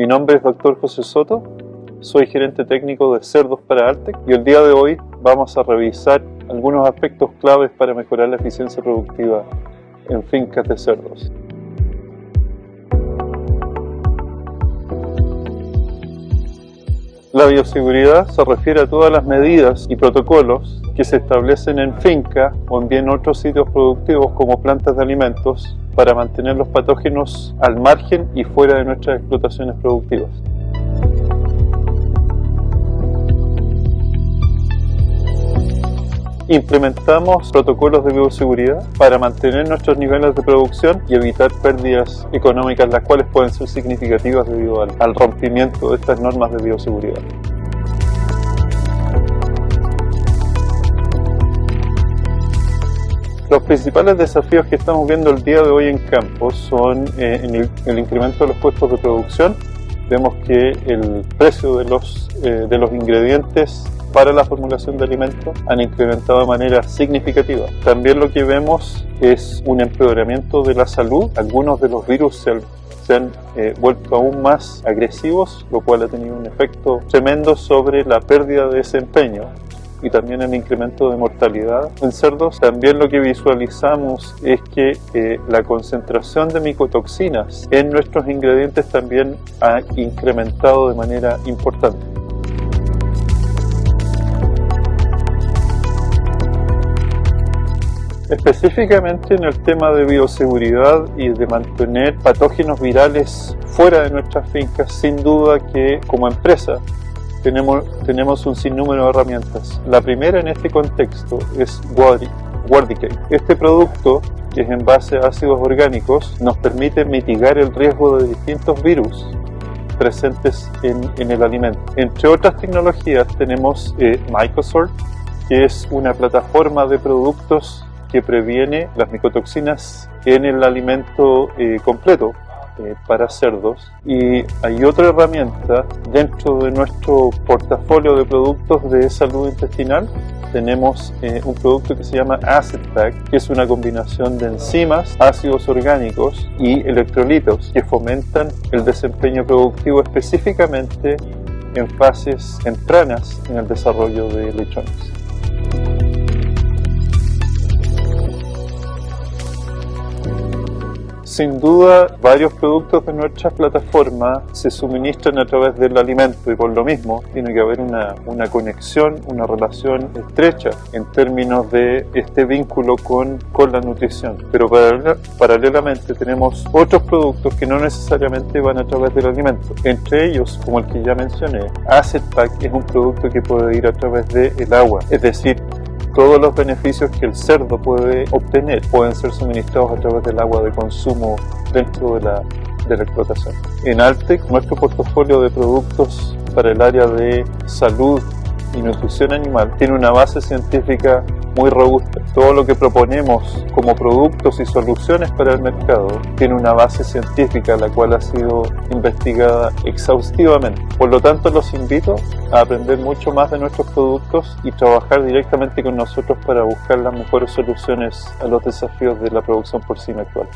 Mi nombre es Dr. José Soto, soy gerente técnico de Cerdos para Artec y el día de hoy vamos a revisar algunos aspectos claves para mejorar la eficiencia productiva en fincas de cerdos. La bioseguridad se refiere a todas las medidas y protocolos que se establecen en finca o en bien otros sitios productivos como plantas de alimentos para mantener los patógenos al margen y fuera de nuestras explotaciones productivas. Implementamos protocolos de bioseguridad para mantener nuestros niveles de producción y evitar pérdidas económicas, las cuales pueden ser significativas debido al, rompimiento de estas normas de bioseguridad. Los principales desafíos que estamos viendo el día de hoy en campo son eh, el, el, incremento de los costos de producción. Vemos que el precio de los, eh, de los ingredientes para la formulación de alimentos han incrementado de manera significativa. También lo que vemos es un empeoramiento de la salud. Algunos de los virus se han, eh, vuelto aún más agresivos, lo cual ha tenido un efecto tremendo sobre la pérdida de desempeño y también el incremento de mortalidad en cerdos. También lo que visualizamos es que eh, la concentración de micotoxinas en nuestros ingredientes también ha incrementado de manera importante. Específicamente en el tema de bioseguridad y de mantener patógenos virales fuera de nuestras fincas, sin duda que como empresa tenemos, tenemos un sinnúmero de herramientas. La primera en este contexto es Wardicate. Este producto, que es en base a ácidos orgánicos, nos permite mitigar el riesgo de distintos virus presentes en, en el alimento. Entre otras tecnologías tenemos eh, que es una plataforma de productos que previene las micotoxinas en el alimento eh, completo para cerdos y hay otra herramienta dentro de nuestro portafolio de productos de salud intestinal tenemos eh, un producto que se llama Acid Pack, que es una combinación de enzimas, ácidos orgánicos y electrolitos que fomentan el desempeño productivo específicamente en fases tempranas en el desarrollo de lechones. Sin duda, varios productos de nuestra plataforma se suministran a través del alimento y por lo mismo tiene que haber una, conexión, una relación estrecha en términos de este vínculo con, con la nutrición. Pero paralelamente tenemos otros productos que no necesariamente van a través del alimento. Entre ellos, como el que ya mencioné, Acid Pack es un producto que puede ir a través del agua. Es decir, todos los beneficios que el cerdo puede obtener pueden ser suministrados a través del agua de consumo dentro de la, de la explotación. En Altec, nuestro portafolio de productos para el área de salud y nutrición animal tiene una base científica muy robusta. Todo lo que proponemos como productos y soluciones para el mercado tiene una base científica la cual ha sido investigada exhaustivamente. Por lo tanto, los invito a aprender mucho más de nuestros productos y trabajar directamente con nosotros para buscar las mejores soluciones a los desafíos de la producción porcina actual.